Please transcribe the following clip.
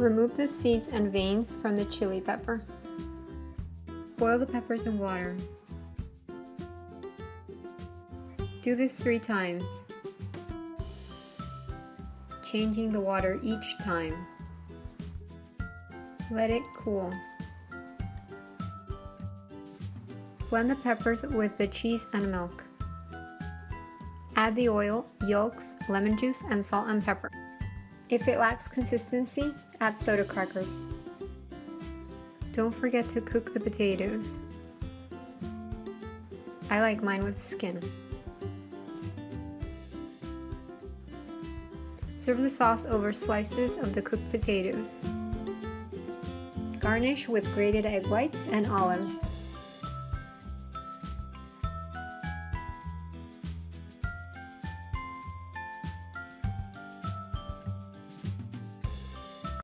Remove the seeds and veins from the chili pepper. Boil the peppers in water. Do this three times, changing the water each time. Let it cool. Blend the peppers with the cheese and milk. Add the oil, yolks, lemon juice, and salt and pepper. If it lacks consistency, add soda crackers. Don't forget to cook the potatoes. I like mine with skin. Serve the sauce over slices of the cooked potatoes. Garnish with grated egg whites and olives.